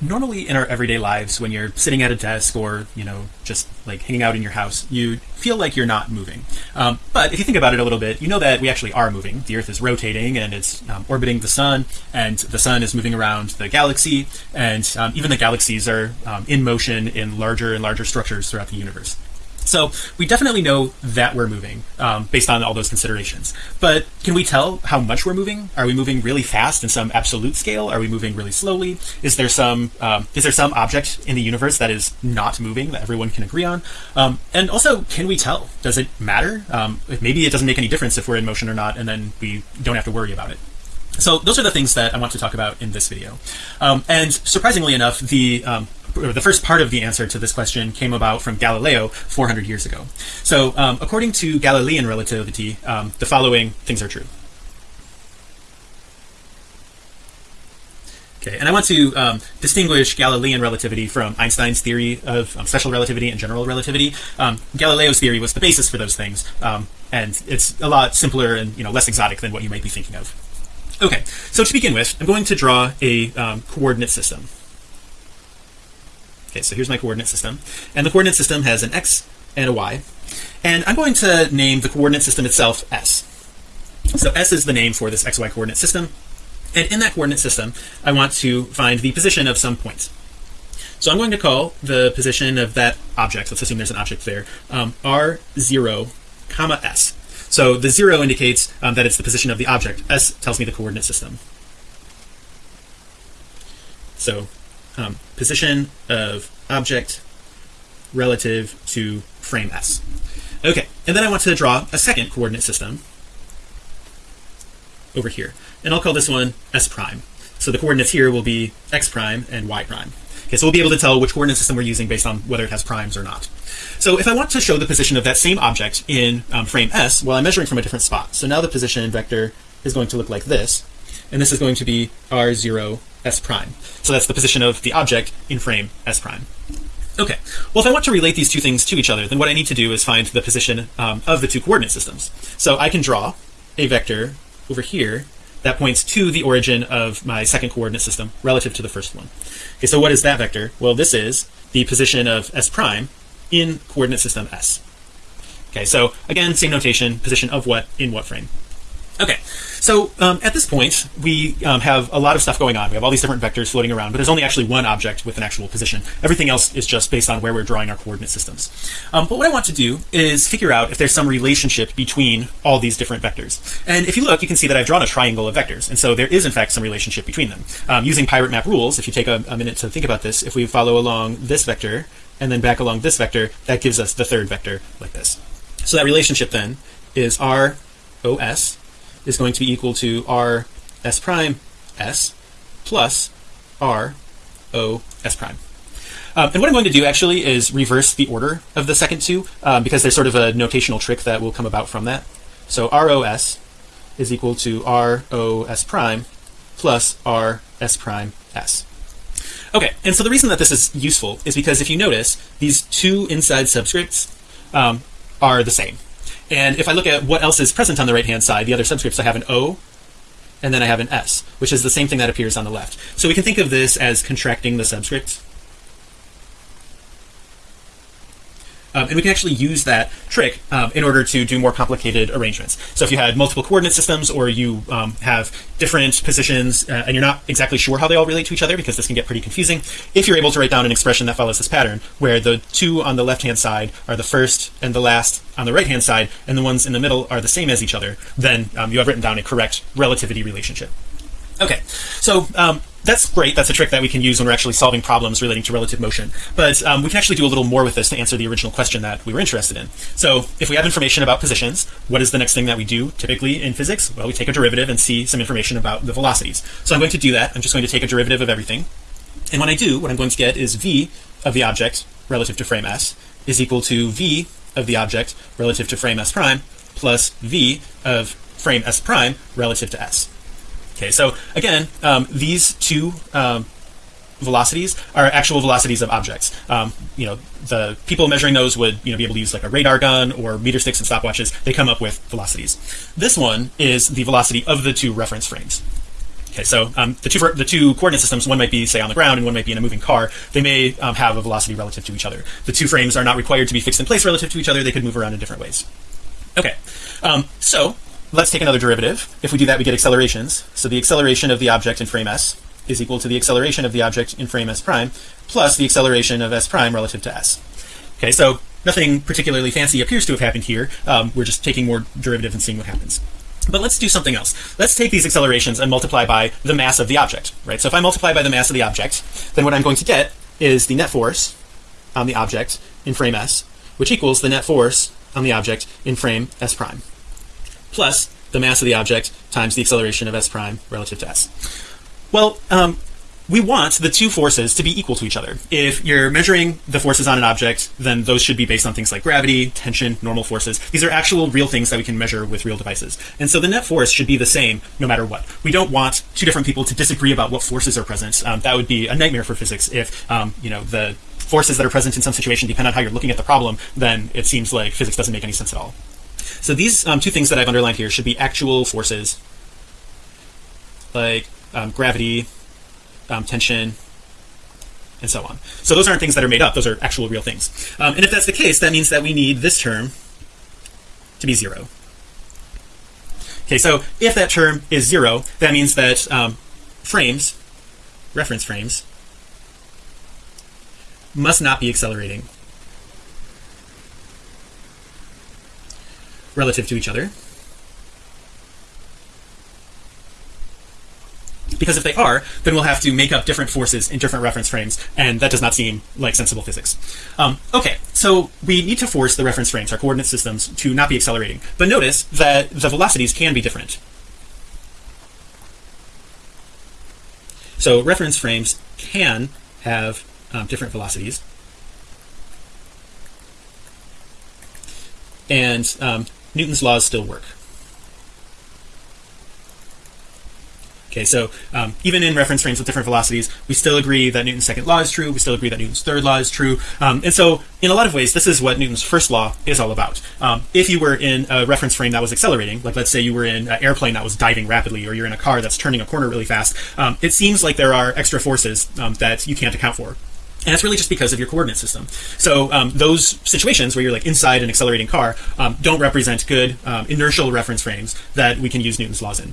normally in our everyday lives when you're sitting at a desk or you know just like hanging out in your house you feel like you're not moving. Um, but if you think about it a little bit you know that we actually are moving. The earth is rotating and it's um, orbiting the sun and the sun is moving around the galaxy and um, even the galaxies are um, in motion in larger and larger structures throughout the universe so we definitely know that we're moving um, based on all those considerations. But can we tell how much we're moving? Are we moving really fast in some absolute scale? Are we moving really slowly? Is there some um, is there some object in the universe that is not moving that everyone can agree on? Um, and also, can we tell? Does it matter? Um, maybe it doesn't make any difference if we're in motion or not, and then we don't have to worry about it. So those are the things that I want to talk about in this video. Um, and surprisingly enough, the um, the first part of the answer to this question came about from Galileo 400 years ago. So um, according to Galilean relativity, um, the following things are true. Okay, and I want to um, distinguish Galilean relativity from Einstein's theory of um, special relativity and general relativity. Um, Galileo's theory was the basis for those things, um, and it's a lot simpler and you know less exotic than what you might be thinking of. Okay, so to begin with, I'm going to draw a um, coordinate system. Okay, so here's my coordinate system, and the coordinate system has an x and a y, and I'm going to name the coordinate system itself s. So s is the name for this xy coordinate system, and in that coordinate system I want to find the position of some point. So I'm going to call the position of that object. Let's assume there's an object there. Um, r0 comma s. So the zero indicates um, that it's the position of the object. S tells me the coordinate system. So um, position of object relative to frame s. Okay and then I want to draw a second coordinate system over here. And I'll call this one s prime. So the coordinates here will be x prime and y prime. Okay so we'll be able to tell which coordinate system we're using based on whether it has primes or not. So if I want to show the position of that same object in um, frame s well I'm measuring from a different spot. So now the position vector is going to look like this and this is going to be r0 s prime. So that's the position of the object in frame s prime. Okay. Well if I want to relate these two things to each other then what I need to do is find the position um, of the two coordinate systems. So I can draw a vector over here that points to the origin of my second coordinate system relative to the first one. Okay so what is that vector? Well this is the position of s prime in coordinate system s. Okay so again same notation position of what in what frame okay. So um, at this point we um, have a lot of stuff going on. We have all these different vectors floating around but there's only actually one object with an actual position. Everything else is just based on where we're drawing our coordinate systems. Um, but what I want to do is figure out if there's some relationship between all these different vectors. And if you look you can see that I've drawn a triangle of vectors and so there is in fact some relationship between them. Um, using pirate map rules if you take a, a minute to think about this if we follow along this vector and then back along this vector that gives us the third vector like this. So that relationship then is r os is going to be equal to r s prime s plus r o s prime. Um, and what I'm going to do actually is reverse the order of the second two um, because there's sort of a notational trick that will come about from that. So ROS is equal to ROS prime plus RS prime S. Okay and so the reason that this is useful is because if you notice these two inside subscripts um, are the same and if I look at what else is present on the right hand side the other subscripts I have an O and then I have an S which is the same thing that appears on the left. So we can think of this as contracting the subscript Um, and we can actually use that trick um, in order to do more complicated arrangements. So if you had multiple coordinate systems or you um, have different positions uh, and you're not exactly sure how they all relate to each other because this can get pretty confusing if you're able to write down an expression that follows this pattern where the two on the left hand side are the first and the last on the right hand side and the ones in the middle are the same as each other then um, you have written down a correct relativity relationship. Okay. So um, that's great. That's a trick that we can use when we're actually solving problems relating to relative motion. But um, we can actually do a little more with this to answer the original question that we were interested in. So if we have information about positions what is the next thing that we do typically in physics? Well we take a derivative and see some information about the velocities. So I'm going to do that. I'm just going to take a derivative of everything. And when I do what I'm going to get is v of the object relative to frame s is equal to v of the object relative to frame s prime plus v of frame s prime relative to s okay so again um, these two um, velocities are actual velocities of objects. Um, you know the people measuring those would you know be able to use like a radar gun or meter sticks and stopwatches. They come up with velocities. This one is the velocity of the two reference frames. Okay so um, the two the two coordinate systems one might be say on the ground and one might be in a moving car they may um, have a velocity relative to each other. The two frames are not required to be fixed in place relative to each other. They could move around in different ways. Okay um, so let's take another derivative. If we do that we get accelerations. So the acceleration of the object in frame s is equal to the acceleration of the object in frame s prime plus the acceleration of s prime relative to s. Okay so nothing particularly fancy appears to have happened here. Um, we're just taking more derivative and seeing what happens. But let's do something else. Let's take these accelerations and multiply by the mass of the object right? So if I multiply by the mass of the object then what I'm going to get is the net force on the object in frame s which equals the net force on the object in frame s prime plus the mass of the object times the acceleration of s prime relative to s. Well um, we want the two forces to be equal to each other. If you're measuring the forces on an object then those should be based on things like gravity tension normal forces. These are actual real things that we can measure with real devices. And so the net force should be the same no matter what. We don't want two different people to disagree about what forces are present. Um, that would be a nightmare for physics if um, you know the forces that are present in some situation depend on how you're looking at the problem then it seems like physics doesn't make any sense at all so these um, two things that I've underlined here should be actual forces like um, gravity um, tension and so on. So those aren't things that are made up. Those are actual real things. Um, and if that's the case that means that we need this term to be zero. Okay so if that term is zero that means that um, frames reference frames must not be accelerating relative to each other. Because if they are then we'll have to make up different forces in different reference frames and that does not seem like sensible physics. Um, okay so we need to force the reference frames our coordinate systems to not be accelerating. But notice that the velocities can be different. So reference frames can have um, different velocities. And um, Newton's laws still work. Okay so um, even in reference frames with different velocities we still agree that Newton's second law is true we still agree that Newton's third law is true um, and so in a lot of ways this is what Newton's first law is all about. Um, if you were in a reference frame that was accelerating like let's say you were in an airplane that was diving rapidly or you're in a car that's turning a corner really fast um, it seems like there are extra forces um, that you can't account for and it's really just because of your coordinate system. So um, those situations where you're like inside an accelerating car um, don't represent good um, inertial reference frames that we can use Newton's laws in.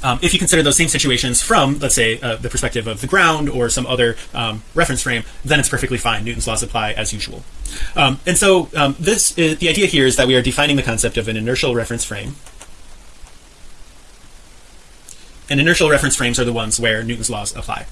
Um, if you consider those same situations from let's say uh, the perspective of the ground or some other um, reference frame then it's perfectly fine. Newton's laws apply as usual. Um, and so this is, the idea here is that we are defining the concept of an inertial reference frame and inertial reference frames are the ones where Newton's laws apply.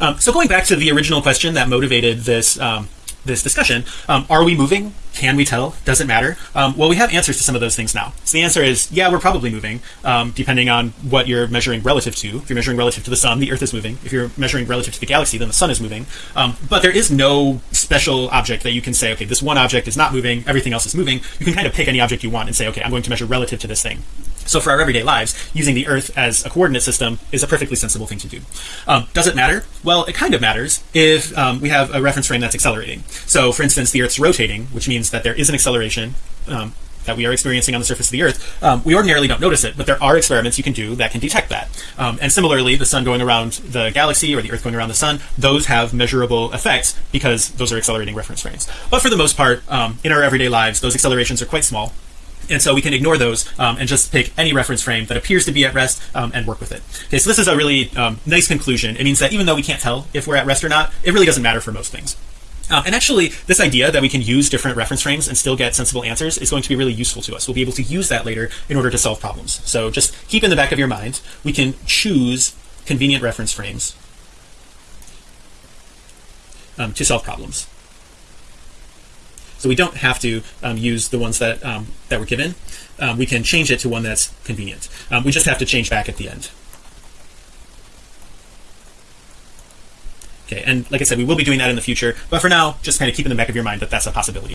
Um, so going back to the original question that motivated this um, this discussion um, are we moving? Can we tell? Doesn't matter? Um, well we have answers to some of those things now. So the answer is yeah we're probably moving um, depending on what you're measuring relative to. If you're measuring relative to the sun the earth is moving. If you're measuring relative to the galaxy then the sun is moving. Um, but there is no special object that you can say okay this one object is not moving everything else is moving. You can kind of pick any object you want and say okay I'm going to measure relative to this thing so for our everyday lives using the earth as a coordinate system is a perfectly sensible thing to do. Um, does it matter? Well it kind of matters if um, we have a reference frame that's accelerating. So for instance the earth's rotating which means that there is an acceleration um, that we are experiencing on the surface of the earth um, we ordinarily don't notice it but there are experiments you can do that can detect that. Um, and similarly the sun going around the galaxy or the earth going around the sun those have measurable effects because those are accelerating reference frames. But for the most part um, in our everyday lives those accelerations are quite small and so we can ignore those um, and just pick any reference frame that appears to be at rest um, and work with it. Okay so this is a really um, nice conclusion. It means that even though we can't tell if we're at rest or not it really doesn't matter for most things. Um, and actually this idea that we can use different reference frames and still get sensible answers is going to be really useful to us. We'll be able to use that later in order to solve problems. So just keep in the back of your mind we can choose convenient reference frames um, to solve problems so we don't have to um, use the ones that um, that were given. Um, we can change it to one that's convenient. Um, we just have to change back at the end. Okay and like I said we will be doing that in the future but for now just kind of keep in the back of your mind that that's a possibility